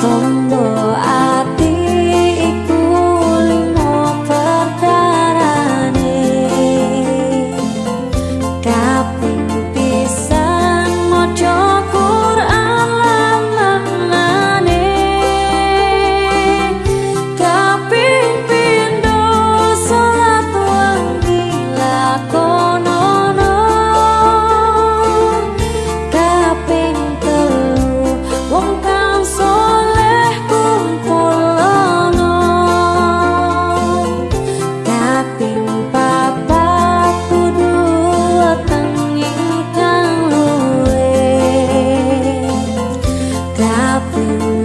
风 Música